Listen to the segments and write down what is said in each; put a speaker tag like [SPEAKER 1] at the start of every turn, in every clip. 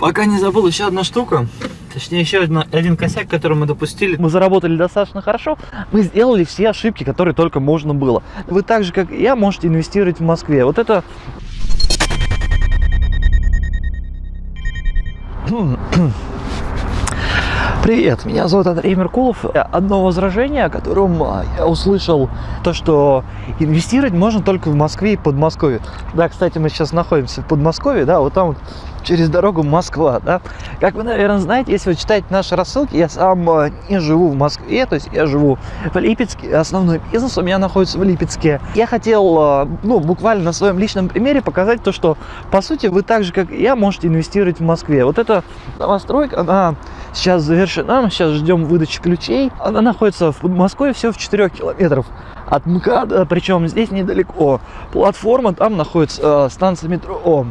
[SPEAKER 1] Пока не забыл еще одна штука. Точнее, еще один, один косяк, который мы допустили. Мы заработали достаточно хорошо. Мы сделали все ошибки, которые только можно было. Вы так же, как и я, можете инвестировать в Москве. Вот это... Привет, меня зовут Андрей Меркулов. Одно возражение, о котором а, я услышал, то, что инвестировать можно только в Москве и Подмосковье. Да, кстати, мы сейчас находимся в Подмосковье, да, вот там вот через дорогу Москва, да. Как вы, наверное, знаете, если вы читаете наши рассылки, я сам а, не живу в Москве, то есть я живу в Липецке, основной бизнес у меня находится в Липецке. Я хотел, а, ну, буквально на своем личном примере показать то, что, по сути, вы так же, как и я, можете инвестировать в Москве. Вот эта новостройка, она сейчас завершена, мы сейчас ждем выдачи ключей. Она находится в Москве всего в 4 километров от МКАДа, причем здесь недалеко. Платформа, там находится э, станция метро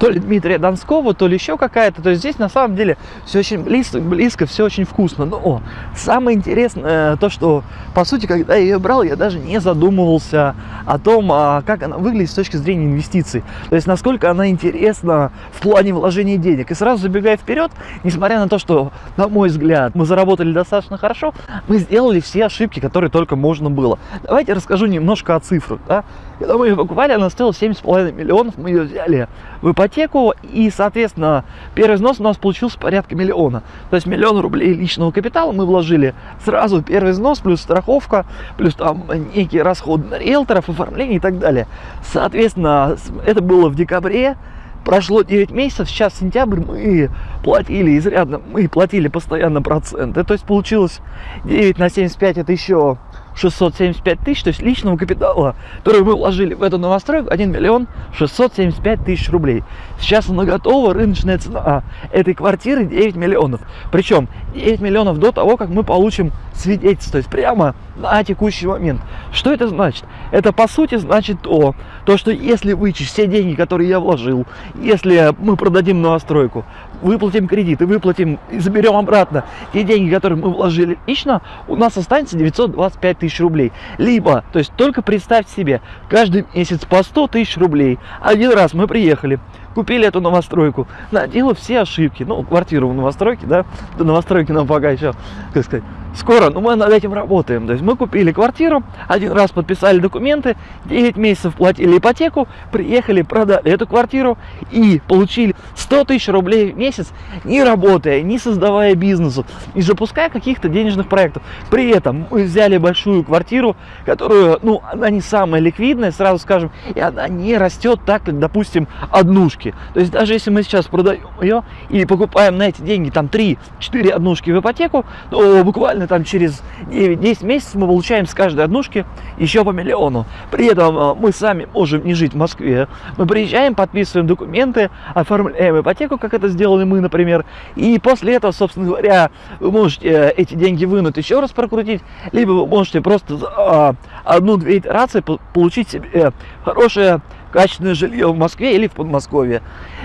[SPEAKER 1] то ли Дмитрия Донского, то ли еще какая-то. То есть здесь на самом деле все очень близко, близко все очень вкусно. Но самое интересное то, что по сути, когда я ее брал, я даже не задумывался о том, а как она выглядит с точки зрения инвестиций. То есть насколько она интересна в плане вложения денег. И сразу забегая вперед, несмотря на то, что, на мой взгляд, мы заработали достаточно хорошо, мы сделали все ошибки, которые только можно было. Давайте расскажу немножко о цифрах. Да? Когда мы ее покупали, она стоила 7,5 миллионов, мы ее взяли в ипотеку, и, соответственно, первый взнос у нас получился порядка миллиона. То есть миллион рублей личного капитала мы вложили сразу первый взнос, плюс страховка, плюс там некие расходы на риэлторов, оформление и так далее. Соответственно, это было в декабре, прошло 9 месяцев, сейчас сентябрь, мы платили изрядно, мы платили постоянно проценты. То есть получилось 9 на 75, это еще 675 тысяч, то есть личного капитала, который мы вложили в эту новостройку, 1 миллион 675 тысяч рублей. Сейчас она готова, рыночная цена этой квартиры 9 миллионов. Причем 9 миллионов до того, как мы получим свидетельство, то есть прямо на текущий момент. Что это значит? Это по сути значит то, то что если вычесть все деньги, которые я вложил, если мы продадим новостройку, выплатим кредит и выплатим и заберем обратно те деньги, которые мы вложили лично, у нас останется 925 тысяч рублей. Либо, то есть только представьте себе, каждый месяц по 100 тысяч рублей. Один раз мы приехали, купили эту новостройку, наделав все ошибки, ну, квартиру в новостройке, да, до новостройки нам пока еще, как сказать, скоро, но мы над этим работаем. То есть мы купили квартиру, один раз подписали документы, 9 месяцев платили ипотеку, приехали, продали эту квартиру и получили 100 тысяч рублей в месяц, не работая, не создавая бизнесу, не запуская каких-то денежных проектов. При этом мы взяли большую квартиру, которую, ну, она не самая ликвидная, сразу скажем, и она не растет так, как, допустим, однушки. То есть даже если мы сейчас продаем ее и покупаем на эти деньги там 3-4 однушки в ипотеку, то буквально буквально там через 9-10 месяцев мы получаем с каждой однушки еще по миллиону. При этом э, мы сами можем не жить в Москве. Мы приезжаем, подписываем документы, оформляем ипотеку, как это сделали мы, например. И после этого, собственно говоря, вы можете э, эти деньги вынуть еще раз прокрутить, либо вы можете просто за одну-две итерации получить себе хорошее качественное жилье в Москве или в Подмосковье.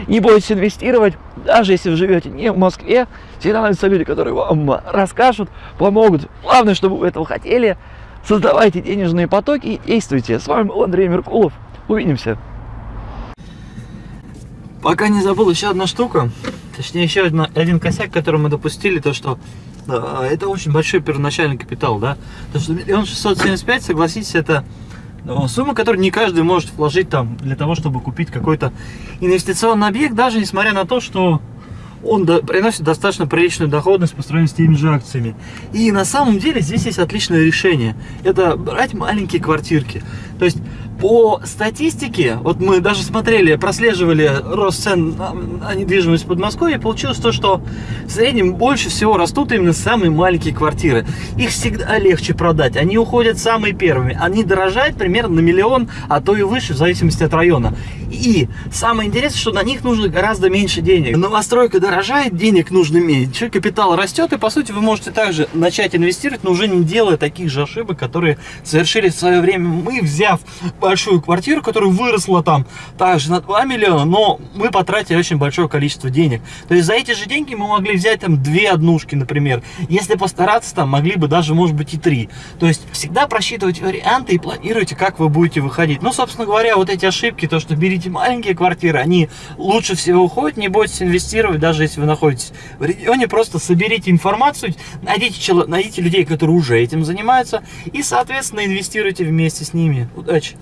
[SPEAKER 1] Не бойтесь инвестировать, даже если вы живете не в Москве, всегда найдутся люди, которые вам расскажут, помогут. Главное, чтобы вы этого хотели. Создавайте денежные потоки и действуйте. С вами был Андрей Меркулов. Увидимся. Пока не забыл еще одна штука, точнее еще один, один косяк, который мы допустили, то что э, это очень большой первоначальный капитал, да, то что миллион шестьсот семьдесят пять, согласитесь, это Сумма, которую не каждый может вложить там для того, чтобы купить какой-то инвестиционный объект, даже несмотря на то, что он до, приносит достаточно приличную доходность по сравнению с теми же акциями. И на самом деле здесь есть отличное решение. Это брать маленькие квартирки. То есть по статистике, вот мы даже смотрели, прослеживали рост цен на, недвижимость в Подмосковье, получилось то, что в среднем больше всего растут именно самые маленькие квартиры. Их всегда легче продать, они уходят самые первыми. Они дорожают примерно на миллион, а то и выше, в зависимости от района. И самое интересное, что на них нужно гораздо меньше денег. Новостройка дорожает, денег нужно меньше, капитал растет, и по сути вы можете также начать инвестировать, но уже не делая таких же ошибок, которые совершили в свое время мы, взяв
[SPEAKER 2] большую квартиру, которая выросла там также на 2 миллиона, но мы потратили очень большое количество денег. То есть за эти же деньги мы могли взять там две однушки, например. Если постараться, там могли бы даже, может быть, и три. То есть всегда просчитывайте варианты и планируйте, как вы будете выходить. Ну, собственно говоря, вот эти ошибки, то, что берите маленькие квартиры, они лучше всего уходят, не бойтесь инвестировать, даже если вы находитесь в регионе, просто соберите информацию, найдите, найдите людей, которые уже этим занимаются, и, соответственно, инвестируйте вместе с ними. Удачи!